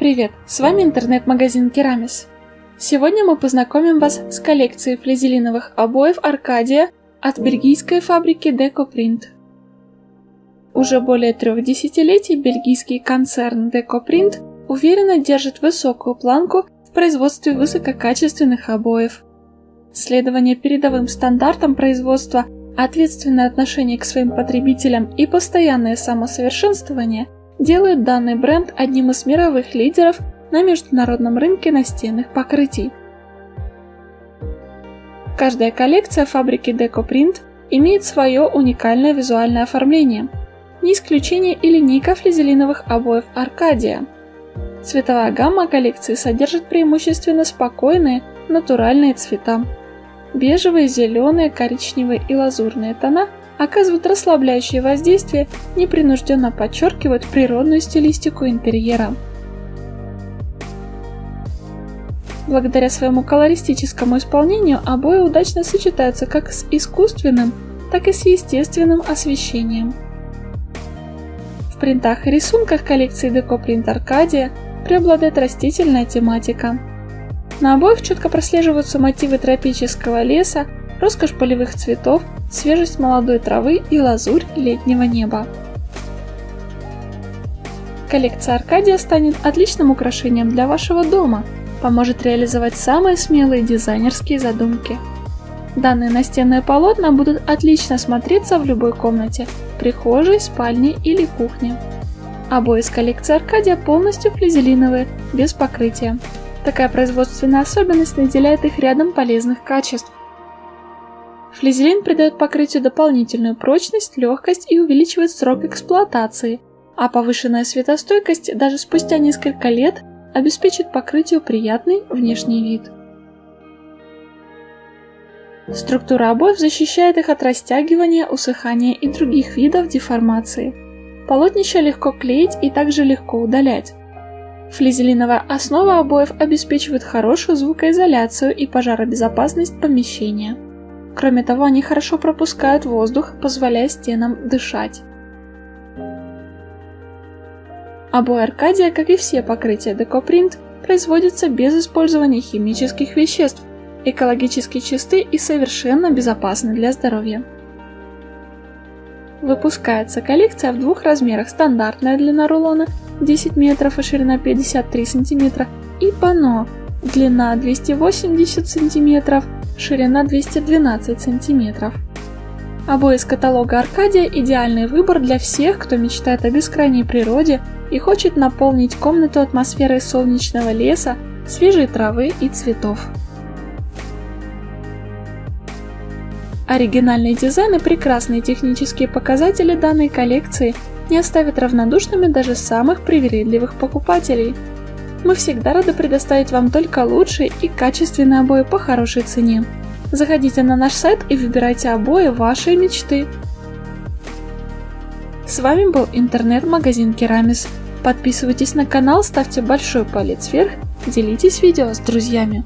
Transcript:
Привет, с вами интернет-магазин Керамис. Сегодня мы познакомим вас с коллекцией флизелиновых обоев Аркадия от бельгийской фабрики Decoprint. Уже более трех десятилетий бельгийский концерн Decoprint уверенно держит высокую планку в производстве высококачественных обоев. Следование передовым стандартам производства, ответственное отношение к своим потребителям и постоянное самосовершенствование – делают данный бренд одним из мировых лидеров на международном рынке настенных покрытий. Каждая коллекция фабрики Decoprint имеет свое уникальное визуальное оформление. Не исключение и линейка флизелиновых обоев Аркадия. Цветовая гамма коллекции содержит преимущественно спокойные, натуральные цвета. Бежевые, зеленые, коричневые и лазурные тона – оказывают расслабляющее воздействие, непринужденно подчеркивают природную стилистику интерьера. Благодаря своему колористическому исполнению обои удачно сочетаются как с искусственным, так и с естественным освещением. В принтах и рисунках коллекции Print Arcadia преобладает растительная тематика. На обоих четко прослеживаются мотивы тропического леса, роскошь полевых цветов, свежесть молодой травы и лазурь летнего неба. Коллекция Аркадия станет отличным украшением для вашего дома, поможет реализовать самые смелые дизайнерские задумки. Данные настенные полотна будут отлично смотреться в любой комнате, прихожей, спальне или кухне. Обои из коллекции Аркадия полностью флизелиновые, без покрытия. Такая производственная особенность наделяет их рядом полезных качеств. Флизелин придает покрытию дополнительную прочность, легкость и увеличивает срок эксплуатации, а повышенная светостойкость даже спустя несколько лет обеспечит покрытию приятный внешний вид. Структура обоев защищает их от растягивания, усыхания и других видов деформации. Полотнища легко клеить и также легко удалять. Флизелиновая основа обоев обеспечивает хорошую звукоизоляцию и пожаробезопасность помещения. Кроме того, они хорошо пропускают воздух, позволяя стенам дышать. Обои Аркадия, как и все покрытия Decoprint, производятся без использования химических веществ, экологически чисты и совершенно безопасны для здоровья. Выпускается коллекция в двух размерах. Стандартная длина рулона 10 метров и ширина 53 сантиметра и пано длина 280 сантиметров ширина 212 сантиметров. Обои из каталога Аркадия – идеальный выбор для всех, кто мечтает о бескрайней природе и хочет наполнить комнату атмосферой солнечного леса, свежей травы и цветов. Оригинальный дизайн и прекрасные технические показатели данной коллекции не оставят равнодушными даже самых привередливых покупателей – мы всегда рады предоставить вам только лучшие и качественные обои по хорошей цене. Заходите на наш сайт и выбирайте обои вашей мечты. С вами был интернет-магазин Керамис. Подписывайтесь на канал, ставьте большой палец вверх, делитесь видео с друзьями.